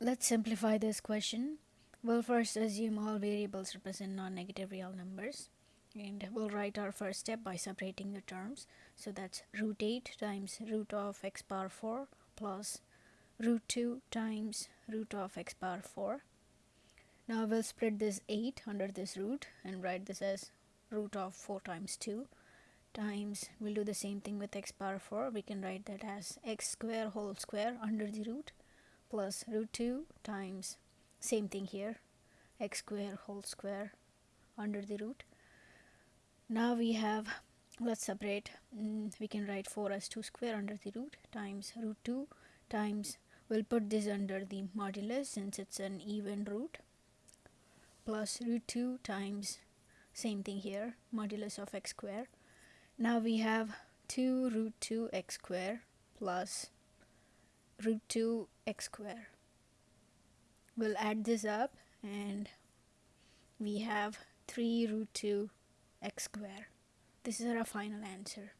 let's simplify this question. We'll first assume all variables represent non-negative real numbers and we'll write our first step by separating the terms. So that's root 8 times root of x power 4 plus root 2 times root of x power 4 now we'll spread this 8 under this root and write this as root of 4 times 2 times. We'll do the same thing with x power 4 we can write that as x square whole square under the root plus root 2 times same thing here x square whole square under the root. Now we have let's separate mm, we can write 4 as 2 square under the root times root 2 times we'll put this under the modulus since it's an even root plus root 2 times same thing here modulus of x square. Now we have 2 root 2 x square plus root 2 x square. We'll add this up and we have 3 root 2 x square. This is our final answer